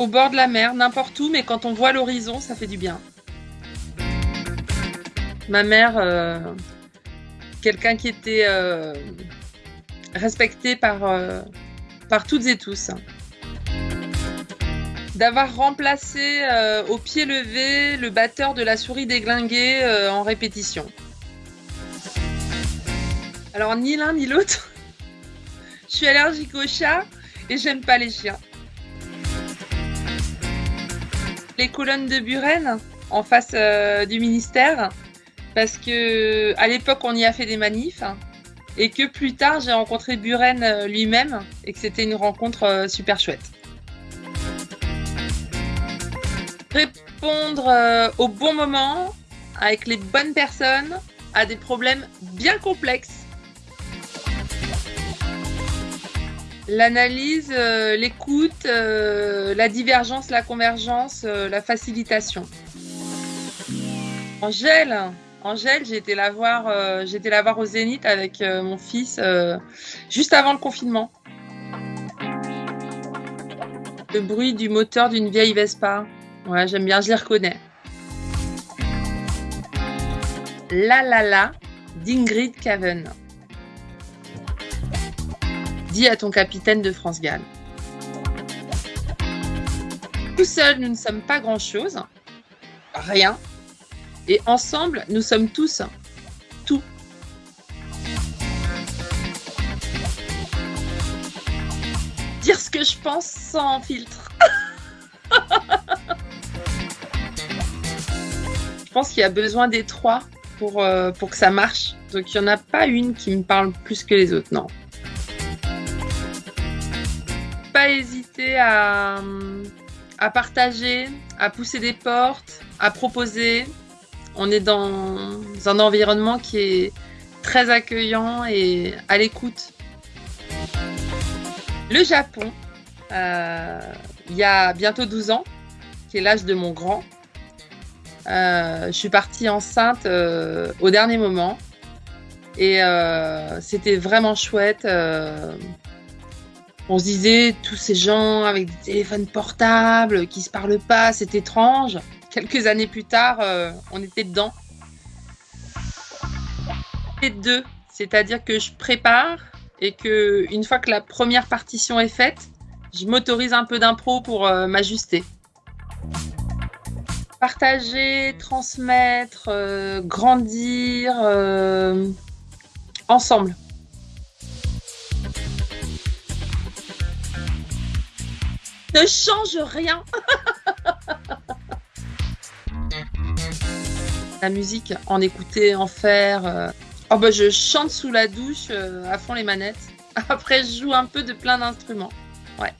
Au bord de la mer, n'importe où, mais quand on voit l'horizon, ça fait du bien. Ma mère, euh, quelqu'un qui était euh, respecté par, euh, par toutes et tous. D'avoir remplacé au pied levé le batteur de la souris déglinguée en répétition. Alors, ni l'un ni l'autre. Je suis allergique aux chats et j'aime pas les chiens. Les colonnes de Buren en face euh, du ministère parce que à l'époque on y a fait des manifs et que plus tard j'ai rencontré Buren euh, lui-même et que c'était une rencontre euh, super chouette. Répondre au bon moment avec les bonnes personnes à des problèmes bien complexes. L'analyse, euh, l'écoute, euh, la divergence, la convergence, euh, la facilitation. Angèle, Angèle, j'ai été la voir, été la voir au Zénith avec mon fils juste avant le confinement. Le bruit du moteur d'une vieille Vespa. Ouais, j'aime bien, je les reconnais. La la la d'Ingrid Caven. Dis à ton capitaine de France Galles. Tout seul, nous ne sommes pas grand-chose. Rien. Et ensemble, nous sommes tous tout. Dire ce que je pense sans filtre. je pense qu'il y a besoin des trois pour, euh, pour que ça marche. Donc il n'y en a pas une qui me parle plus que les autres, non. Hésiter à, partager, à pousser des portes, à proposer, on est dans un environnement qui est très accueillant et à l'écoute. Le Japon, euh, il y a bientôt 12 ans, qui est l'âge de mon grand, euh, je suis partie enceinte euh, au dernier moment et c'était vraiment chouette. On se disait tous ces gens avec des téléphones portables qui se parlent pas, c'est étrange quelques années plus tard, euh, on était dedans. Deux, c'est-à-dire que je prépare et que une fois que la première partition est faite, je m'autorise un peu d'impro pour euh, m'ajuster. Partager, transmettre, euh, grandir ensemble. Ne change rien. la musique, en écouter, en faire. euh. Oh bah je chante sous la douche euh, à fond les manettes. Après je joue un peu de plein d'instruments. Ouais.